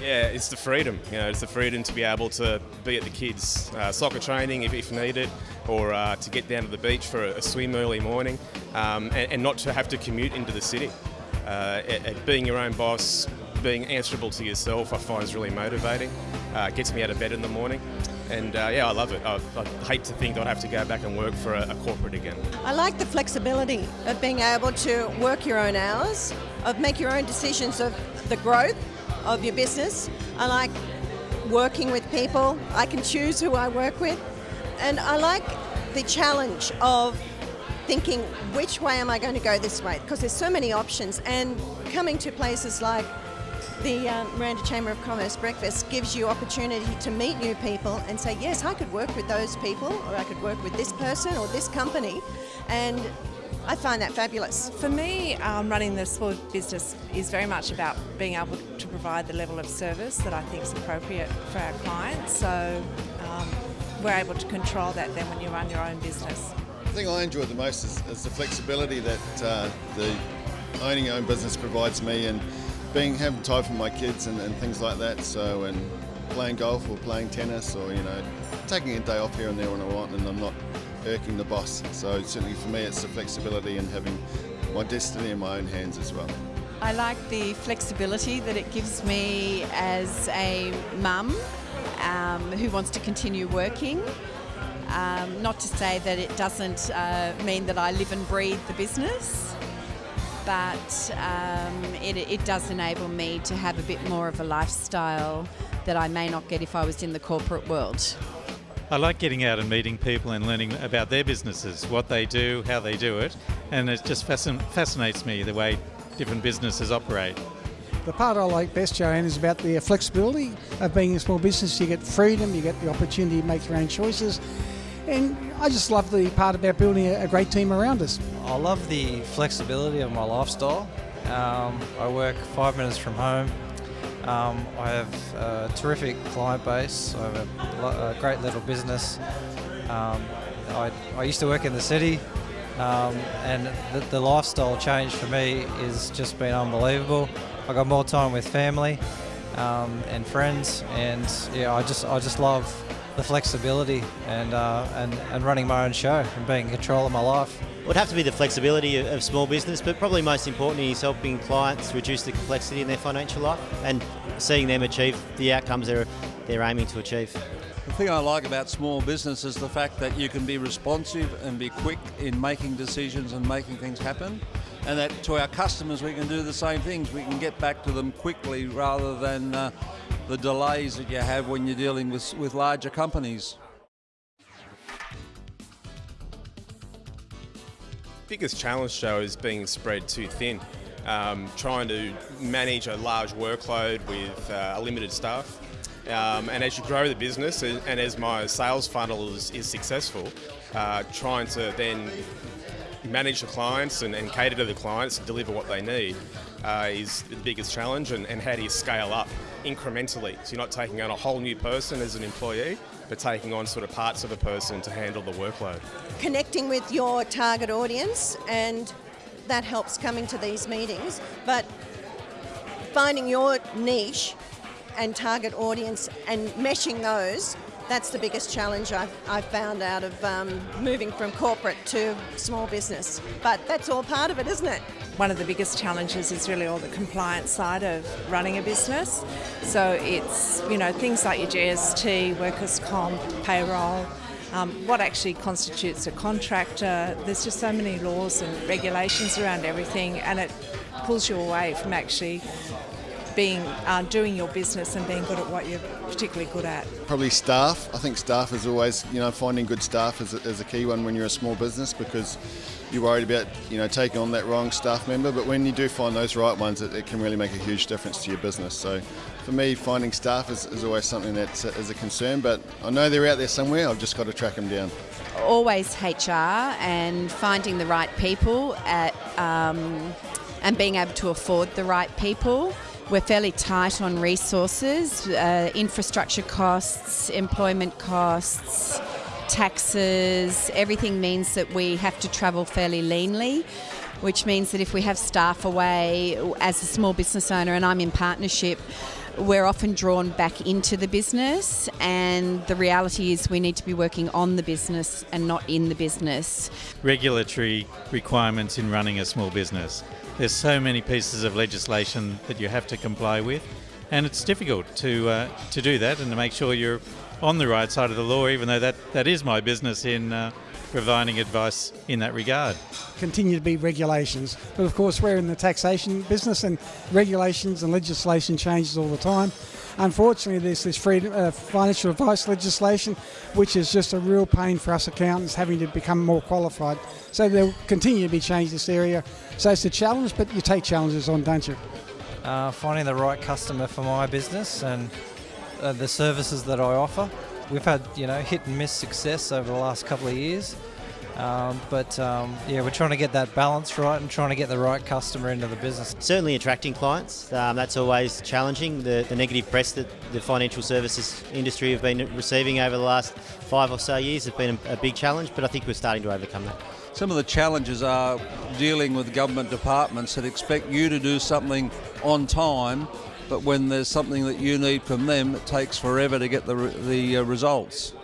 Yeah, it's the freedom. You know, it's the freedom to be able to be at the kids' uh, soccer training if, if needed, or uh, to get down to the beach for a, a swim early morning, um, and, and, not to have to commute into the city. Uh, being your own boss, being answerable to yourself, I find is really motivating. Uh, gets me out of bed in the morning. And uh, yeah, I love it. I, I, hate to think I'd have to go back and work for a, a corporate again. I like the flexibility of being able to work your own hours, of make your own decisions of the growth of your business. I like working with people. I can choose who I work with. And I like the challenge of thinking which way am I going to go this way because there's so many options and coming to places like the um, Miranda Chamber of Commerce breakfast gives you opportunity to meet new people and say, yes, I could work with those people, or I could work with this person or this company, and I find that fabulous. For me, um, running the small business is very much about being able to provide the level of service that I think is appropriate for our clients. So um, we're able to control that then when you run your own business. The thing I enjoy the most is, is the flexibility that uh, the owning your own business provides me and being having time for my kids and, and things like that. So and playing golf or playing tennis or you know taking a day off here and there when I want, and I'm not irking the boss. So certainly for me, it's the flexibility and having my destiny in my own hands as well. I like the flexibility that it gives me as a mum um, who wants to continue working. Um, not to say that it doesn't uh, mean that I live and breathe the business, but um, it, it does enable me to have a bit more of a lifestyle that I may not get if I was in the corporate world. I like getting out and meeting people and learning about their businesses, what they do, how they do it, and it just fascin- fascinates me the way different businesses operate. The part I like best, Joanne, is about the flexibility of being a small business. You get freedom, you get the opportunity to make your own choices, and I just love the part about building a great team around us. I love the flexibility of my lifestyle. Um, I work five minutes from home. Um, I have a terrific client base. I have a, a great little business. Um, I, I, used to work in the city, um, and the, the, lifestyle change for me has just been unbelievable. I got more time with family um, and friends, and yeah, I just I just love the flexibility and, uh, and, and running my own show and being in control of my life. Would have to be the flexibility of small business, but probably most importantly is helping clients reduce the complexity in their financial life and seeing them achieve the outcomes they're, they're aiming to achieve. The thing I like about small business is the fact that you can be responsive and be quick in making decisions and making things happen. And that to our customers, we can do the same things. We can get back to them quickly rather than uh, the delays that you have when you're dealing with, with larger companies. Biggest challenge, Joe, is being spread too thin. Um, trying to manage a large workload with uh, a limited staff. Um, and as you grow the business and, and as my sales funnel is, is successful, uh, trying to then manage the clients and, and, cater to the clients and deliver what they need uh, is the biggest challenge. And, and how do you scale up incrementally? So you're not taking on a whole new person as an employee, but taking on sort of parts of a person to handle the workload. Connecting with your target audience, and that helps coming to these meetings. But finding your niche and target audience and meshing those that's the biggest challenge I've, I've found out of um, moving from corporate to small business. But that's all part of it, isn't it? One of the biggest challenges is really all the compliance side of running a business. So it's, you know, things like your GST, workers' comp, payroll, um, what actually constitutes a contractor. There's just so many laws and regulations around everything, and it pulls you away from actually being uh, doing your business and being good at what you're particularly good at? Probably staff. I think staff is always, you know, finding good staff is a, is a key one when you're a small business because you're worried about, you know, taking on that wrong staff member. But when you do find those right ones, it, it can really make a huge difference to your business. So for me, finding staff is, is always something that is a concern. But I know they're out there somewhere. I've just got to track them down. Always HR and finding the right people at. Um, and being able to afford the right people. We're fairly tight on resources, uh, infrastructure costs, employment costs, taxes. Everything means that we have to travel fairly leanly, which means that if we have staff away as a small business owner and I'm in partnership, we're often drawn back into the business, and the reality is we need to be working on the business and not in the business. Regulatory requirements in running a small business. There's so many pieces of legislation that you have to comply with, and it's difficult to uh, to do that and to make sure you're on the right side of the law, even though that, that is my business in uh, providing advice in that regard. Continue to be regulations, but of course we're in the taxation business, and regulations and legislation changes all the time. Unfortunately, there's this free, uh, financial advice legislation, which is just a real pain for us accountants having to become more qualified. So there'll continue to be change in this area. So it's a challenge, but you take challenges on, don't you? Uh, finding the right customer for my business and uh, the services that I offer. We've had you know hit and miss success over the last couple of years, um, but um, yeah, we're trying to get that balance right and trying to get the right customer into the business. Certainly attracting clients, um, that's always challenging. The, the negative press that the financial services industry have been receiving over the last five or so years has been a, a big challenge, but I think we're starting to overcome that. Some of the challenges are dealing with government departments that expect you to do something on time but when there's something that you need from them, it takes forever to get the, the uh, results.